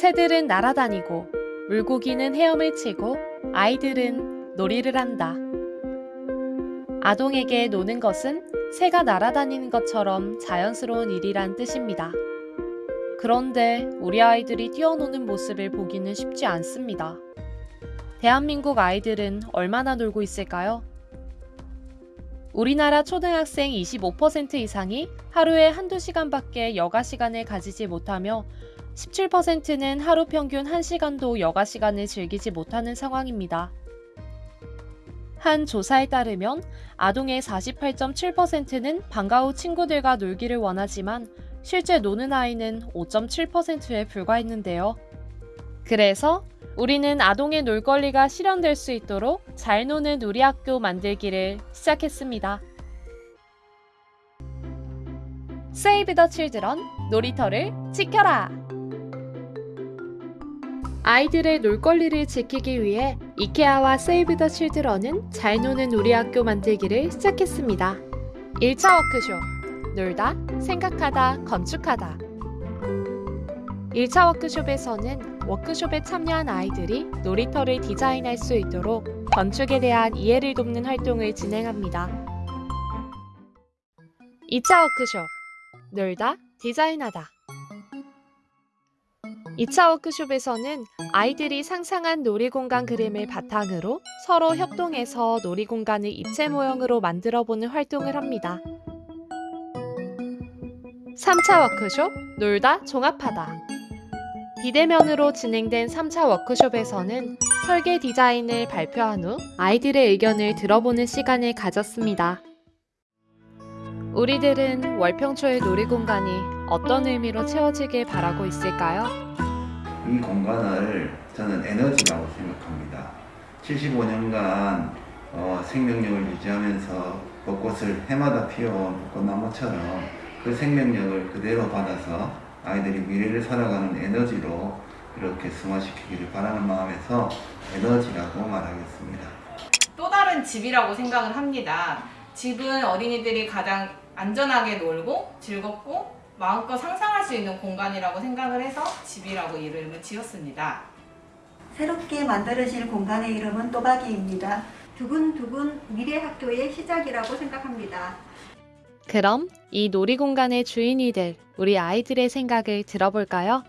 새들은 날아다니고 물고기는 헤엄을 치고 아이들은 놀이를 한다. 아동에게 노는 것은 새가 날아다니는 것처럼 자연스러운 일이란 뜻입니다. 그런데 우리 아이들이 뛰어노는 모습을 보기는 쉽지 않습니다. 대한민국 아이들은 얼마나 놀고 있을까요? 우리나라 초등학생 25% 이상이 하루에 한두 시간밖에 여가 시간을 가지지 못하며 17%는 하루 평균 1시간도 여가 시간을 즐기지 못하는 상황입니다. 한 조사에 따르면 아동의 48.7%는 방과 후 친구들과 놀기를 원하지만 실제 노는 아이는 5.7%에 불과했는데요. 그래서 우리는 아동의 놀 권리가 실현될 수 있도록 잘 노는 우리 학교 만들기를 시작했습니다. Save the Children 놀이터를 지켜라! 아이들의 놀 권리를 지키기 위해 이케아와 세이브 더 칠드런은 잘 노는 우리 학교 만들기를 시작했습니다. 1차 워크숍 놀다, 생각하다, 건축하다 1차 워크숍에서는 워크숍에 참여한 아이들이 놀이터를 디자인할 수 있도록 건축에 대한 이해를 돕는 활동을 진행합니다. 2차 워크숍 놀다, 디자인하다 2차 워크숍에서는 아이들이 상상한 놀이공간 그림을 바탕으로 서로 협동해서 놀이공간을 입체 모형으로 만들어보는 활동을 합니다. 3차 워크숍 놀다 종합하다 비대면으로 진행된 3차 워크숍에서는 설계 디자인을 발표한 후 아이들의 의견을 들어보는 시간을 가졌습니다. 우리들은 월평초의 놀이공간이 어떤 의미로 채워지길 바라고 있을까요? 이 공간을 저는 에너지라고 생각합니다. 75년간 어, 생명력을 유지하면서 벚꽃을 해마다 피어온 벚꽃나무처럼 그 생명력을 그대로 받아서 아이들이 미래를 살아가는 에너지로 이렇게 승화시키기를 바라는 마음에서 에너지라고 말하겠습니다. 또 다른 집이라고 생각을 합니다. 집은 어린이들이 가장 안전하게 놀고 즐겁고 마음껏 상상할 수 있는 공간이라고 생각을 해서 집이라고 이름을 지었습니다. 새롭게 만들어질 공간의 이름은 또박이입니다. 두근두근 미래 학교의 시작이라고 생각합니다. 그럼 이 놀이공간의 주인이 될 우리 아이들의 생각을 들어볼까요?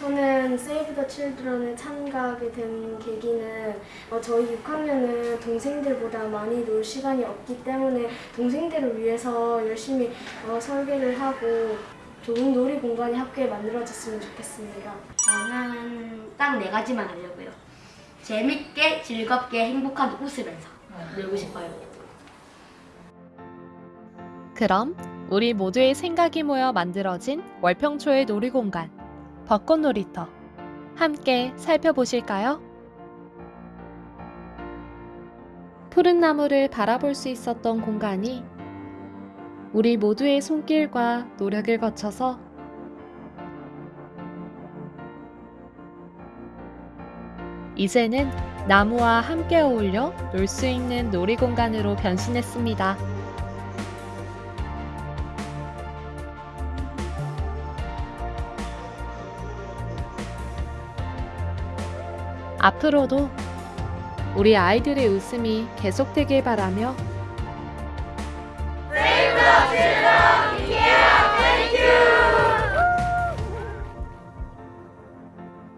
저는 세이브 더 칠드런에 참가하게 된 계기는 어, 저희 6학년은 동생들보다 많이 놀 시간이 없기 때문에 동생들을 위해서 열심히 어, 설계를 하고 좋은 놀이 공간이 학교에 만들어졌으면 좋겠습니다. 저는 딱 네 가지만 하려고요. 재밌게, 즐겁게, 행복하게 웃으면서 놀고 싶어요. 그럼 우리 모두의 생각이 모여 만들어진 월평초의 놀이공간 벚꽃 놀이터 함께 살펴보실까요? 푸른 나무를 바라볼 수 있었던 공간이 우리 모두의 손길과 노력을 거쳐서 이제는 나무와 함께 어울려 놀 수 있는 놀이 공간으로 변신했습니다. 앞으로도 우리 아이들의 웃음이 계속되길 바라며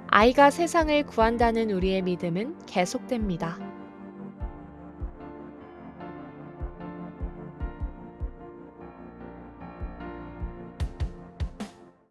아이가 세상을 구한다는 우리의 믿음은 계속됩니다.